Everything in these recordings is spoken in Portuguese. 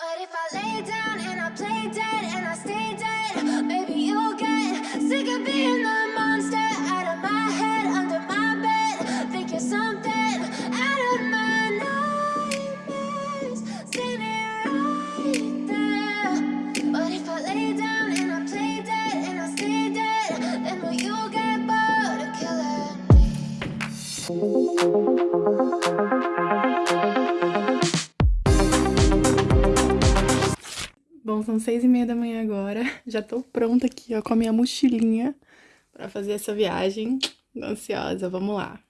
But if I lay down and I play dead and I stay dead, maybe you'll get sick of being the monster out of my head, under my bed. Think you're something out of my nightmares, standing right there. But if I lay down and I play dead and I stay dead, then will you get bored of killing me? Bom, são seis e meia da manhã agora. Já tô pronta aqui, ó, com a minha mochilinha pra fazer essa viagem. Tô ansiosa, vamos lá.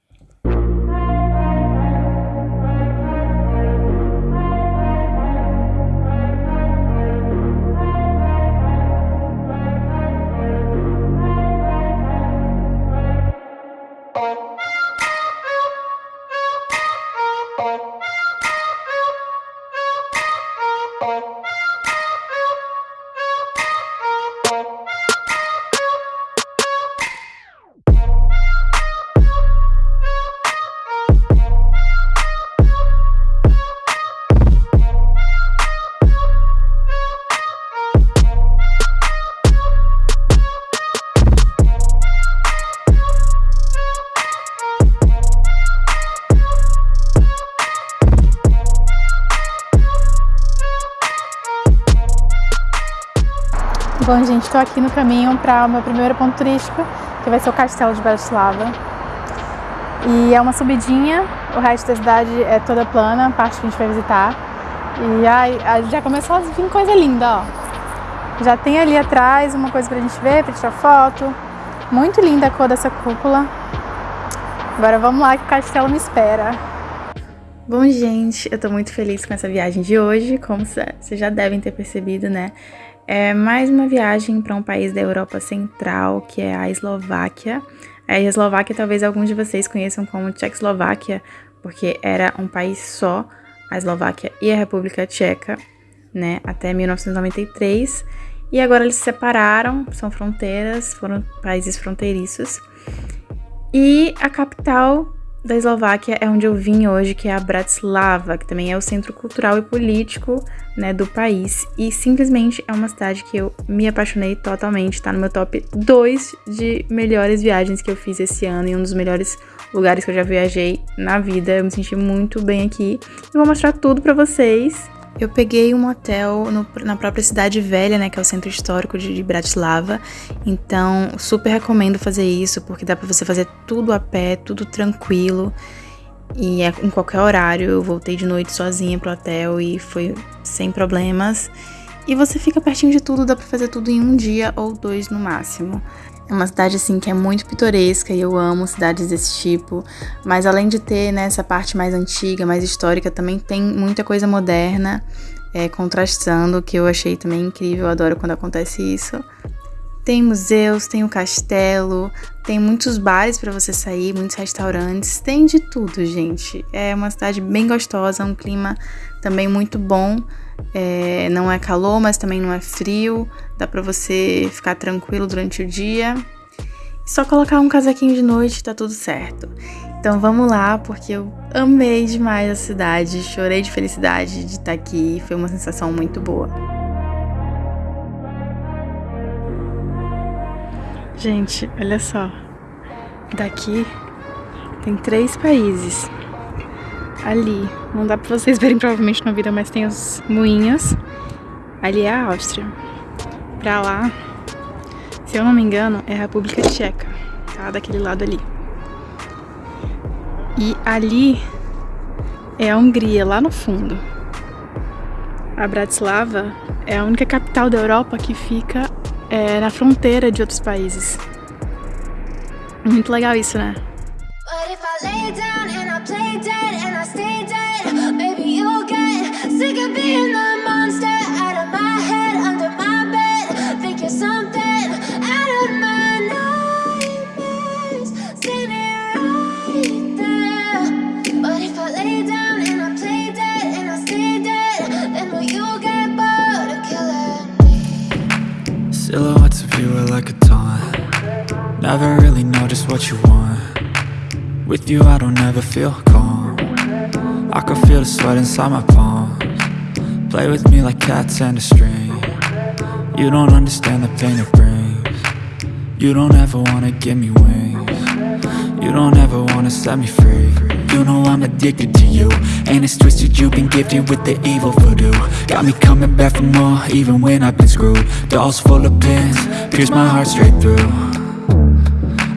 Gente, estou aqui no caminho para o meu primeiro ponto turístico, que vai ser o Castelo de Bratislava. E é uma subidinha, o resto da cidade é toda plana, a parte que a gente vai visitar. E ai, já começou a vir coisa linda, ó. Já tem ali atrás uma coisa pra gente ver, pra tirar foto. Muito linda a cor dessa cúpula. Agora vamos lá que o castelo me espera. Bom, gente, eu tô muito feliz com essa viagem de hoje, como vocês já devem ter percebido, né? É mais uma viagem para um país da Europa Central, que é a Eslováquia. A Eslováquia talvez alguns de vocês conheçam como Tchecoslováquia, porque era um país só, a Eslováquia e a República Tcheca, né, até 1993. E agora eles se separaram, são fronteiras, foram países fronteiriços. E a capital da Eslováquia é onde eu vim hoje, que é a Bratislava, que também é o centro cultural e político né, do país. E simplesmente é uma cidade que eu me apaixonei totalmente. Tá no meu top 2 de melhores viagens que eu fiz esse ano e um dos melhores lugares que eu já viajei na vida. Eu me senti muito bem aqui. E vou mostrar tudo pra vocês. Eu peguei um hotel no, na própria cidade velha, né, que é o centro histórico de, de Bratislava. Então, super recomendo fazer isso, porque dá para você fazer tudo a pé, tudo tranquilo. E é em qualquer horário. Eu voltei de noite sozinha pro hotel e foi sem problemas. E você fica pertinho de tudo, dá pra fazer tudo em um dia ou dois no máximo. É uma cidade assim que é muito pitoresca e eu amo cidades desse tipo. Mas além de ter né, essa parte mais antiga, mais histórica, também tem muita coisa moderna, é, contrastando, que eu achei também incrível. Eu adoro quando acontece isso. Tem museus, tem o castelo, tem muitos bares para você sair, muitos restaurantes, tem de tudo, gente. É uma cidade bem gostosa, um clima também muito bom. É, não é calor, mas também não é frio. Dá pra você ficar tranquilo durante o dia. Só colocar um casaquinho de noite tá tudo certo. Então vamos lá, porque eu amei demais a cidade, chorei de felicidade de estar aqui, foi uma sensação muito boa. Gente, olha só. Daqui tem três países ali. Não dá pra vocês verem provavelmente no vídeo, mas tem os moinhos. Ali é a Áustria. Pra lá, se eu não me engano, é a República Tcheca, tá? Daquele lado ali. E ali é a Hungria, lá no fundo. A Bratislava é a única capital da Europa que fica é, na fronteira de outros países. Muito legal isso, né? But being the monster out of my head, under my bed. Think you're something out of my nightmares, standing right there. But if I lay down and I play dead and I stay dead, then will you get bored of killing me? Silhouettes of you are like a taunt Never really know just what you want With you I don't ever feel calm I can feel the sweat inside my palms Play with me like cats and a string. You don't understand the pain it brings. You don't ever wanna give me wings. You don't ever wanna set me free. You know I'm addicted to you And it's twisted you've been gifted with the evil voodoo. Got me coming back for more even when I've been screwed. Dolls full of pins, pierce my heart straight through.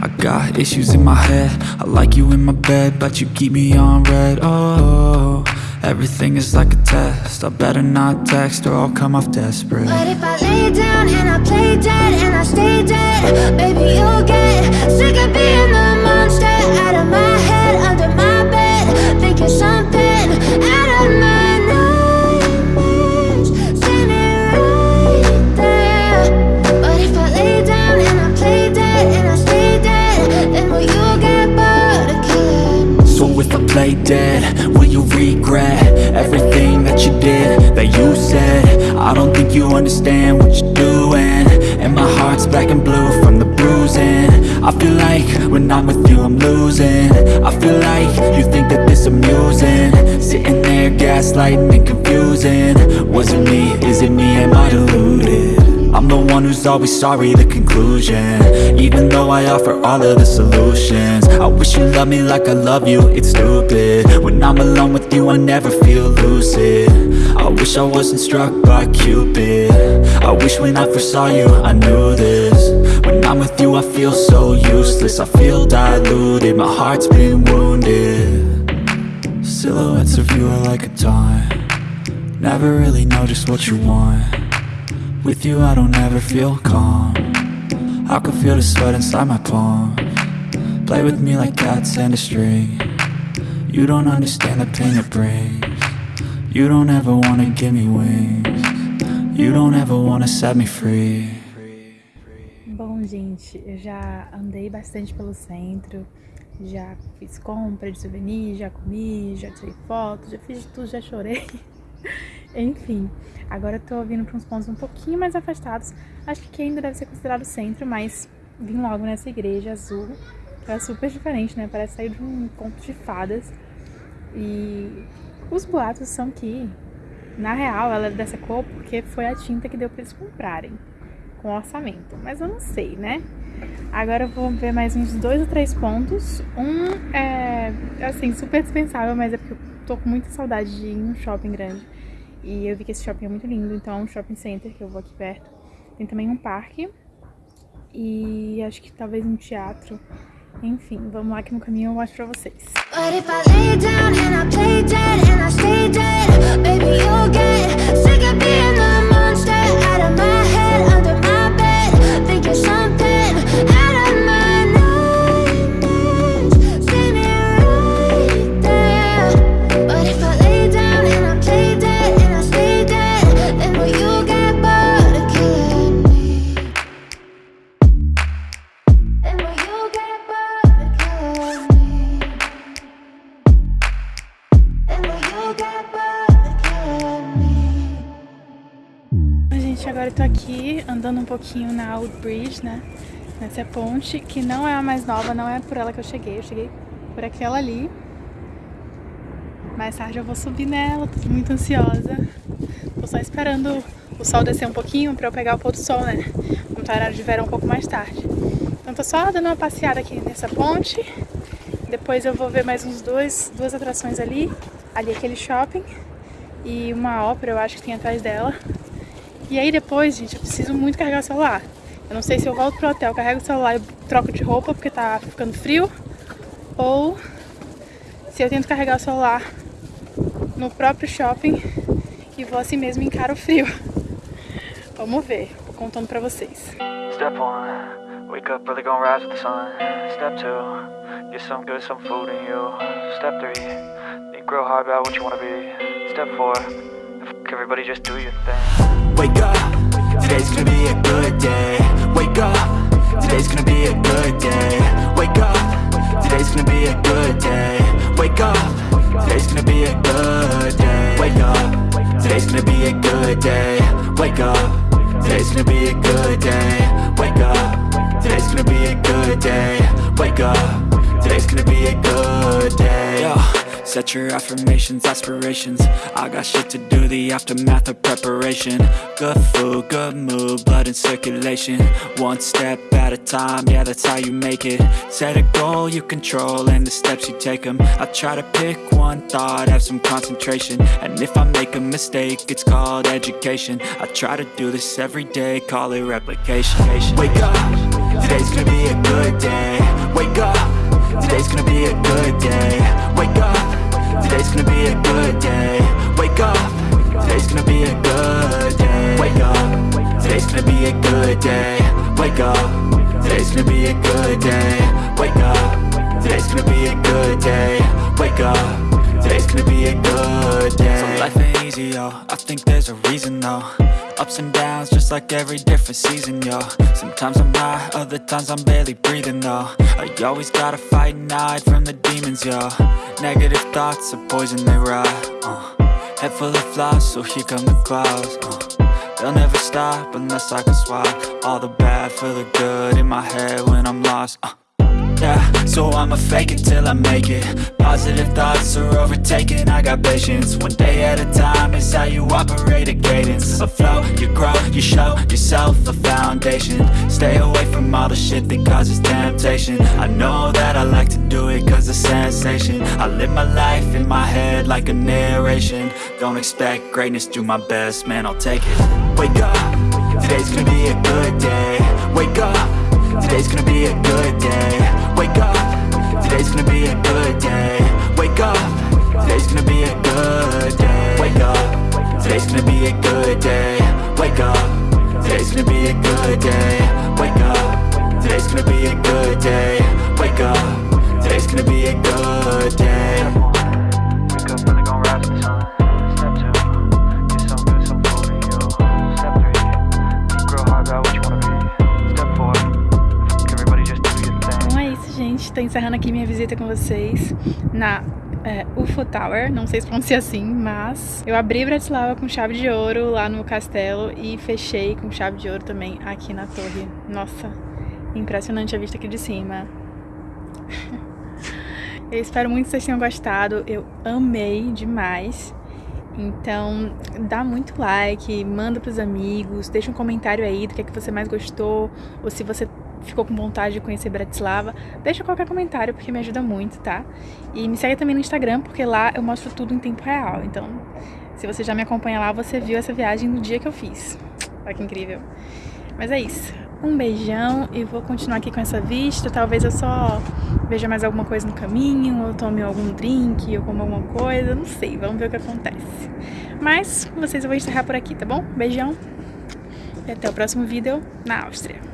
I got issues in my head. I like you in my bed But you keep me on red. Oh, everything is like a test. I better not text or I'll come off desperate. But if I lay down and I play dead and I stay dead Baby, you'll get sick of being the monster Out of my head, under my bed Thinking play dead, will you regret Everything that you did, that you said? I don't think you understand what you're doing. And my heart's black and blue from the bruising. I feel like when I'm with you I'm losing. I feel like you think that this amusing. Sitting there gaslighting and confusing. Was it me, is it me, am I deluded? I'm the one who's always sorry, the conclusion. Even though I offer all of the solutions. I wish you loved me like I love you, it's stupid. When I'm alone with you, I never feel lucid. I wish I wasn't struck by Cupid. I wish when I first saw you, I knew this. When I'm with you, I feel so useless. I feel diluted, my heart's been wounded. Silhouettes of you are like a taunt. Never really know just what you want with you I don't ever feel calm. I can feel the sweat inside my palm. Play with me like cats and a string. You don't understand the pain it brings. You don't ever wanna give me wings. You don't ever wanna set me free. Bom, gente, eu já andei bastante pelo centro, já fiz compra de souvenir, já comi, já tirei foto, já fiz tudo, já chorei. Enfim, agora eu tô vindo para uns pontos um pouquinho mais afastados. Acho que aqui ainda deve ser considerado centro, mas vim logo nessa igreja azul, é super diferente, né? Parece sair de um conto de fadas. E os boatos são que, na real, ela é dessa cor porque foi a tinta que deu para eles comprarem com orçamento. Mas eu não sei, né? Agora eu vou ver mais uns dois ou três pontos. Um é, assim, super dispensável, mas é porque eu tô com muita saudade de ir em um shopping grande. E eu vi que esse shopping é muito lindo, então é um shopping center que eu vou aqui perto. Tem também um parque e acho que talvez um teatro. Enfim, vamos lá que no caminho eu mostro pra vocês. But pouquinho na Old Bridge, né? Nessa ponte, que não é a mais nova, não é por ela que eu cheguei. Eu cheguei por aquela ali. Mais tarde eu vou subir nela, tô muito ansiosa. Tô só esperando o sol descer um pouquinho pra eu pegar o pôr do sol, né? Como tá horário de verão um pouco mais tarde. Então tô só dando uma passeada aqui nessa ponte. Depois eu vou ver mais uns dois, duas atrações ali. Ali aquele shopping. E uma ópera, eu acho que tem atrás dela. E aí depois, gente, eu preciso muito carregar o celular. Eu não sei se eu volto pro hotel, carrego o celular e troco de roupa porque tá ficando frio. Ou se eu tento carregar o celular no próprio shopping e vou assim mesmo encarar o frio. Vamos ver, vou contando pra vocês. Step one, wake up early, gonna rise with the sun. Step two, get some good, some food in you. Step three, think real hard about what you wanna be. Step four, f- everybody just do your thing. Wake up, today's gonna be a good day. Wake up, today's gonna be a good day. Wake up, today's gonna be a good day. Wake up, today's gonna be a good day. Wake up, today's gonna be a good day. Wake up, today's gonna be a good day. Wake up, today's gonna be a good day. Wake up, today's gonna be a good day. Set your affirmations, aspirations. I got shit to do, the aftermath of preparation. Good food, good mood, blood in circulation. One step at a time, yeah that's how you make it. Set a goal you control and the steps you take them I try to pick one thought, have some concentration. And if I make a mistake, it's called education. I try to do this every day, call it replication. Wake up, today's gonna be a good day. Wake up, today's gonna be a good day. Wake up, day. Wake up, today's gonna be a good day. Wake up, today's gonna be a good day. Wake up, today's gonna be a good day. So life ain't easy, yo, I think there's a reason though. Ups and downs, just like every different season, yo. Sometimes I'm high, other times I'm barely breathing, though. I always gotta fight and hide from the demons, yo. Negative thoughts are poison, they rot, uh. Head full of flies, so here come the clouds, uh. They'll never stop unless I can swap All the bad for the good in my head when I'm lost, uh. Yeah, so I'ma fake it till I make it. Positive thoughts are overtaken, I got patience. One day at a time is how you operate a cadence. A flow, you grow, you show yourself a foundation. Stay away from all the shit that causes temptation. I know that I like to do it cause it's sensation. I live my life in my head like a narration. Don't expect greatness, do my best, man I'll take it Wake up, today's gonna be a good day. Wake up. Today's gonna be a good day. Wake up. Today's gonna be a good day. Wake up. Today's gonna be a good day. Wake up. Today's gonna be a good day. Wake up. Today's gonna be a good day. Wake up. Today's gonna be a good day. Wake up. Today's gonna be a good day gente. Tô encerrando aqui minha visita com vocês na é, UFO Tower. Não sei se pronuncia assim, mas eu abri Bratislava com chave de ouro lá no castelo e fechei com chave de ouro também aqui na torre. Nossa, impressionante a vista aqui de cima. Eu espero muito que vocês tenham gostado. Eu amei demais. Então, dá muito like, manda pros amigos, deixa um comentário aí do que é que você mais gostou, ou se você ficou com vontade de conhecer Bratislava, deixa qualquer comentário porque me ajuda muito, tá? E me segue também no Instagram, porque lá eu mostro tudo em tempo real. Então, se você já me acompanha lá, você viu essa viagem no dia que eu fiz. Olha que incrível. Mas é isso. Um beijão e vou continuar aqui com essa vista. Talvez eu só veja mais alguma coisa no caminho, ou tome algum drink, ou como alguma coisa. Não sei, vamos ver o que acontece. Mas, vocês eu vou encerrar por aqui, tá bom? Beijão e até o próximo vídeo na Áustria.